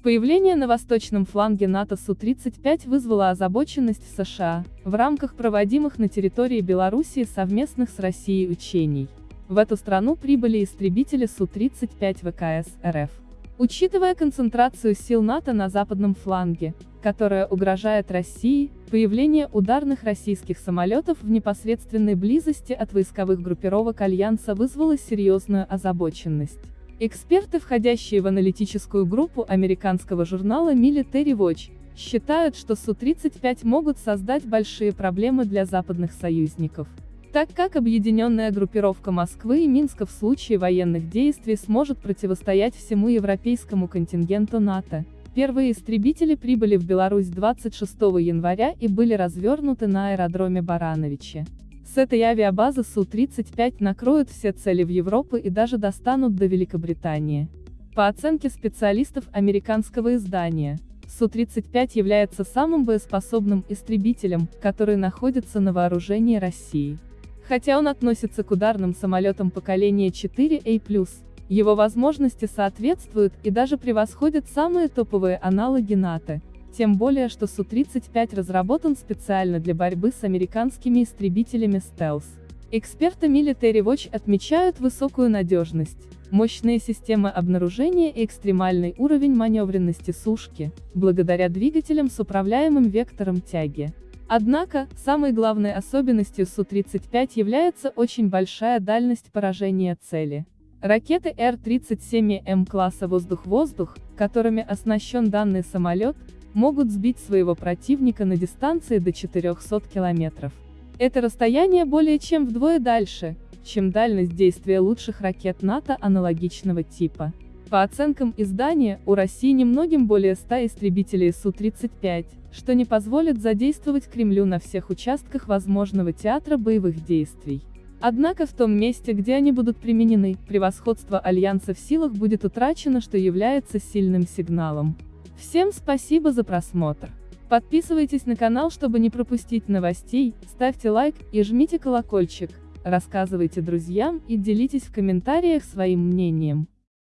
Появление на восточном фланге НАТО Су-35 вызвало озабоченность США, в рамках проводимых на территории Белоруссии совместных с Россией учений. В эту страну прибыли истребители Су-35 ВКС РФ. Учитывая концентрацию сил НАТО на западном фланге, которая угрожает России, появление ударных российских самолетов в непосредственной близости от войсковых группировок Альянса вызвало серьезную озабоченность. Эксперты, входящие в аналитическую группу американского журнала Military Watch, считают, что Су-35 могут создать большие проблемы для западных союзников. Так как объединенная группировка Москвы и Минска в случае военных действий сможет противостоять всему европейскому контингенту НАТО. Первые истребители прибыли в Беларусь 26 января и были развернуты на аэродроме Барановичи. С этой авиабазы Су-35 накроют все цели в Европу и даже достанут до Великобритании. По оценке специалистов американского издания, Су-35 является самым боеспособным истребителем, который находится на вооружении России. Хотя он относится к ударным самолетам поколения 4A+, его возможности соответствуют и даже превосходят самые топовые аналоги НАТО, тем более что Су-35 разработан специально для борьбы с американскими истребителями стелс. Эксперты Military Watch отмечают высокую надежность, мощные системы обнаружения и экстремальный уровень маневренности сушки, благодаря двигателям с управляемым вектором тяги. Однако, самой главной особенностью Су-35 является очень большая дальность поражения цели. Ракеты Р-37М класса «Воздух-воздух», которыми оснащен данный самолет, могут сбить своего противника на дистанции до 400 километров. Это расстояние более чем вдвое дальше, чем дальность действия лучших ракет НАТО аналогичного типа. По оценкам издания, у России немногим более 100 истребителей Су-35, что не позволит задействовать Кремлю на всех участках возможного театра боевых действий. Однако в том месте, где они будут применены, превосходство Альянса в силах будет утрачено, что является сильным сигналом. Всем спасибо за просмотр. Подписывайтесь на канал, чтобы не пропустить новостей, ставьте лайк и жмите колокольчик, рассказывайте друзьям и делитесь в комментариях своим мнением.